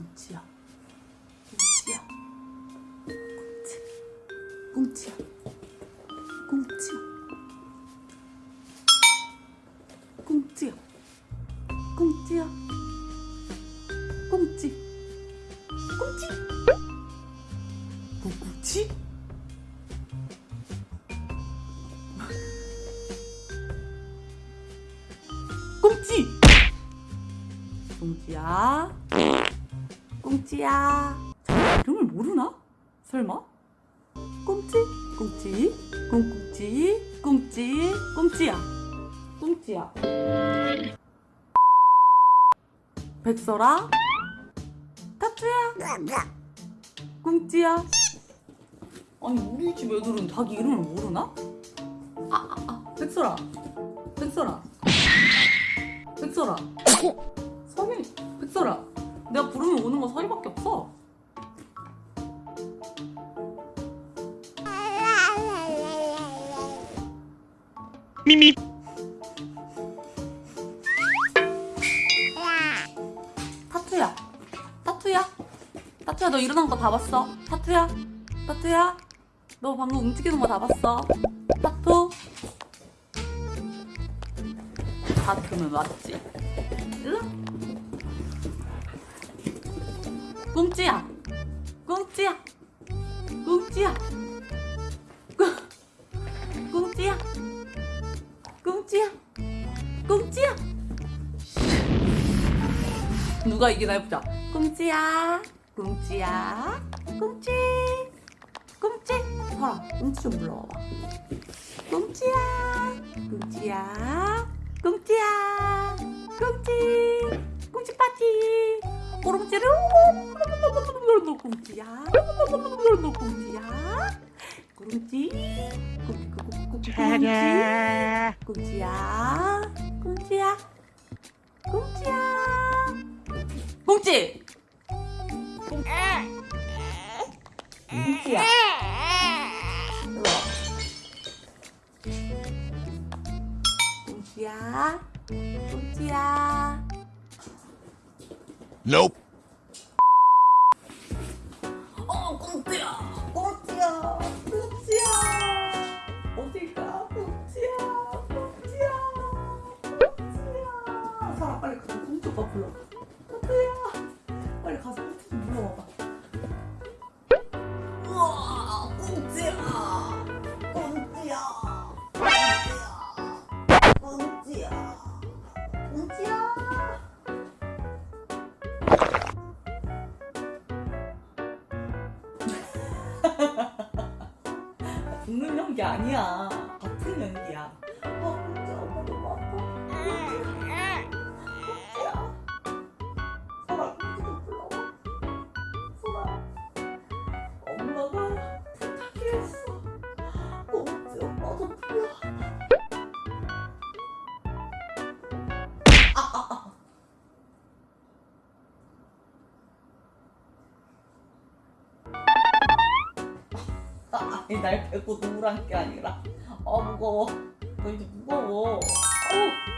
꽁치야. 꽁치야. 꽁치. 꽁치야. 꽁치야. 꽁치야. 꽁치야. 꽁치. 꽁치. 꽁치? 꽁치. 꽁치야. 자, 이름을 모르나? 설마? 꽁치 꽁치 꽁꽁치 꽁치 꽁치야. 꽁치야. 백설아? 타투야? 꽁치야. 아니 우리 집 애들은 자기 이름을 모르나? 아아 아, 백설아. 백설아. 백설아. 서리 백설아 내가 부르면 오는 거 서리밖에 없어. 미미. 타투야. 타투야? 타투야 너 일어난 거 다 봤어? 타투야? 타투야? 너 방금 움직이는 거 다 봤어? 타투? 타투는 맞지? 일로 꽁찌야. 꽁찌야. 꽁찌야. 꽁- 꽁찌야. 꽁찌야. 꽁찌야. 누가 이기나 해보자. 꽁찌야. 꽁찌야. 꽁찌 꽁찌 설아 꽁찌 좀 꽁찌야 꽁찌야. 꽁찌야 꽁찌 차례 꽁찌야 꽁찌야 꽁찌야 꽁찌 꽁찌야 일로 와. 꽁찌야 꽁찌야 Nope. 어 꽁찌야. 꽁찌야. 꽁찌야. 어디가 꽁찌야. 꽁찌야. 꽁찌야. 사람 빨리 가서 오빠 불러 웃는 연기 아니야. 같은 연기야. 아, 진짜 엄마 너무 아파. 설아. 엄마가 부탁했어. 꽁지 엄마 좀 불러. 아, 아니 날 빼고 누구랑 게 아니라. 아 무거워. 너 이제 무거워. 아우